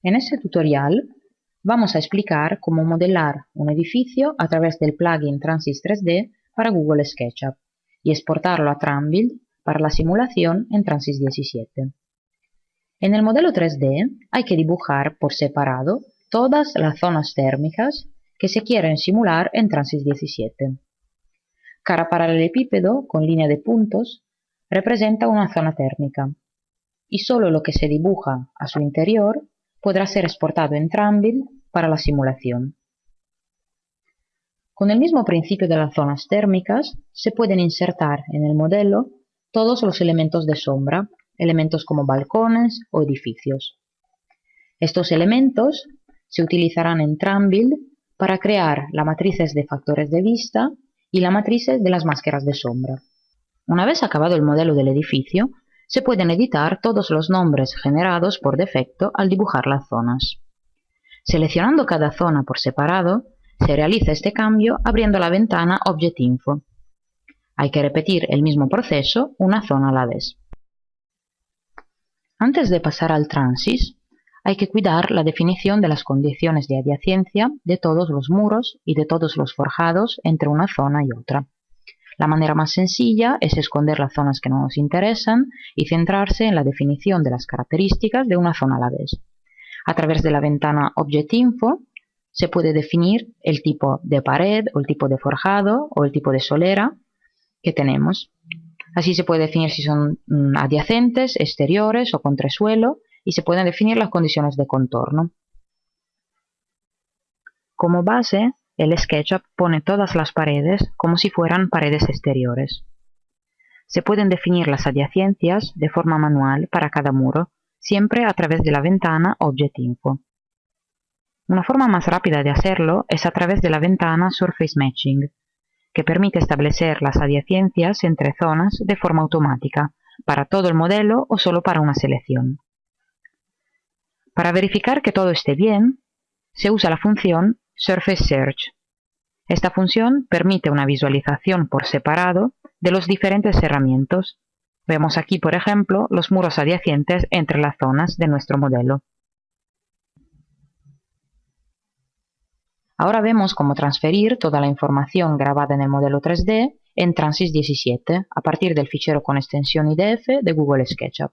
En este tutorial vamos a explicar cómo modelar un edificio a través del plugin Transys 3D para Google SketchUp y exportarlo a Trambuild para la simulación en Transys 17. En el modelo 3D hay que dibujar por separado todas las zonas térmicas que se quieren simular en Transys 17. Cara paralelepípedo con línea de puntos representa una zona térmica y solo lo que se dibuja a su interior podrá ser exportado en Trambuild para la simulación. Con el mismo principio de las zonas térmicas, se pueden insertar en el modelo todos los elementos de sombra, elementos como balcones o edificios. Estos elementos se utilizarán en Trambuild para crear las matrices de factores de vista y las matrices de las máscaras de sombra. Una vez acabado el modelo del edificio, se pueden editar todos los nombres generados por defecto al dibujar las zonas. Seleccionando cada zona por separado, se realiza este cambio abriendo la ventana Object Info. Hay que repetir el mismo proceso una zona a la vez. Antes de pasar al Transys, hay que cuidar la definición de las condiciones de adiacencia de todos los muros y de todos los forjados entre una zona y otra. La manera más sencilla es esconder las zonas que no nos interesan y centrarse en la definición de las características de una zona a la vez. A través de la ventana Object Info se puede definir el tipo de pared o el tipo de forjado o el tipo de solera que tenemos. Así se puede definir si son mm, adyacentes, exteriores o contrasuelo y se pueden definir las condiciones de contorno. Como base el SketchUp pone todas las paredes como si fueran paredes exteriores. Se pueden definir las adyacencias de forma manual para cada muro, siempre a través de la ventana Object Info. Una forma más rápida de hacerlo es a través de la ventana Surface Matching, que permite establecer las adyacencias entre zonas de forma automática, para todo el modelo o solo para una selección. Para verificar que todo esté bien, se usa la función Surface Search. Esta función permite una visualización por separado de los diferentes herramientas. Vemos aquí, por ejemplo, los muros adyacentes entre las zonas de nuestro modelo. Ahora vemos cómo transferir toda la información grabada en el modelo 3D en Transys 17 a partir del fichero con extensión IDF de Google SketchUp.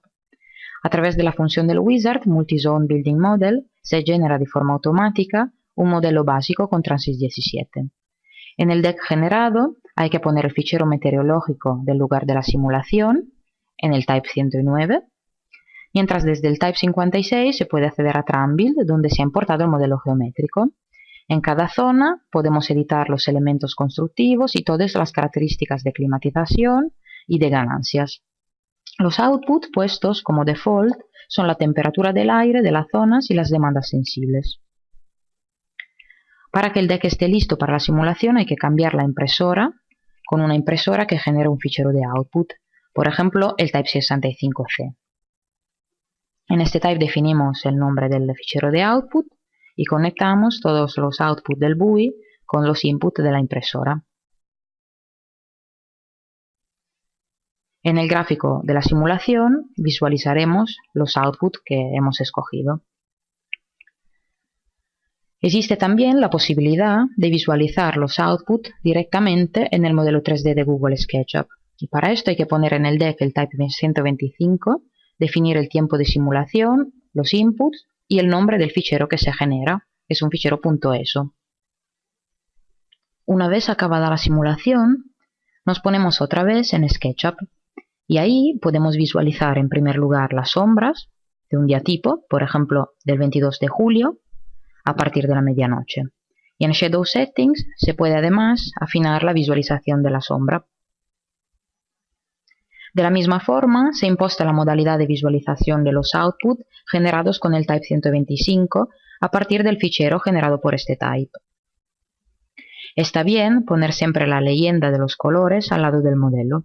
A través de la función del wizard Multizone Building Model se genera de forma automática un modelo básico con Transys 17. En el deck generado hay que poner el fichero meteorológico del lugar de la simulación en el Type 109, mientras desde el Type 56 se puede acceder a Trambuild donde se ha importado el modelo geométrico. En cada zona podemos editar los elementos constructivos y todas las características de climatización y de ganancias. Los outputs puestos como default son la temperatura del aire de las zonas y las demandas sensibles. Para que el deck esté listo para la simulación hay que cambiar la impresora con una impresora que genera un fichero de output, por ejemplo el Type 65C. En este type definimos el nombre del fichero de output y conectamos todos los outputs del BUI con los inputs de la impresora. En el gráfico de la simulación visualizaremos los outputs que hemos escogido. Existe también la posibilidad de visualizar los outputs directamente en el modelo 3D de Google SketchUp. Y para esto hay que poner en el deck el type 125, definir el tiempo de simulación, los inputs y el nombre del fichero que se genera, es un fichero .eso. Una vez acabada la simulación, nos ponemos otra vez en SketchUp y ahí podemos visualizar en primer lugar las sombras de un día tipo, por ejemplo del 22 de julio, a partir de la medianoche. Y en Shadow Settings se puede además afinar la visualización de la sombra. De la misma forma, se imposta la modalidad de visualización de los outputs generados con el Type 125 a partir del fichero generado por este type. Está bien poner siempre la leyenda de los colores al lado del modelo.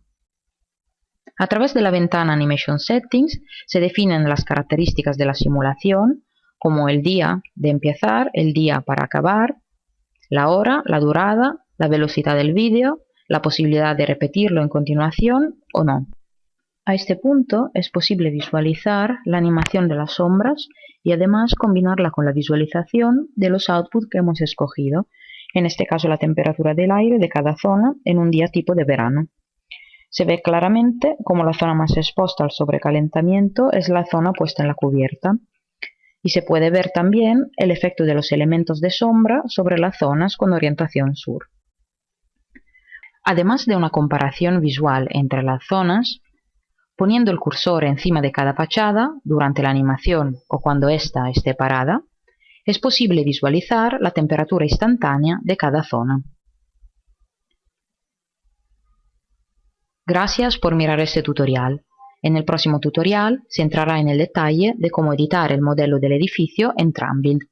A través de la ventana Animation Settings se definen las características de la simulación como el día de empezar, el día para acabar, la hora, la durada, la velocidad del vídeo, la posibilidad de repetirlo en continuación o no. A este punto es posible visualizar la animación de las sombras y además combinarla con la visualización de los outputs que hemos escogido, en este caso la temperatura del aire de cada zona en un día tipo de verano. Se ve claramente como la zona más expuesta al sobrecalentamiento es la zona puesta en la cubierta. Y se puede ver también el efecto de los elementos de sombra sobre las zonas con orientación sur. Además de una comparación visual entre las zonas, poniendo el cursor encima de cada fachada durante la animación o cuando ésta esté parada, es posible visualizar la temperatura instantánea de cada zona. Gracias por mirar este tutorial. En el próximo tutorial se entrará en el detalle de cómo editar el modelo del edificio en Trambuild.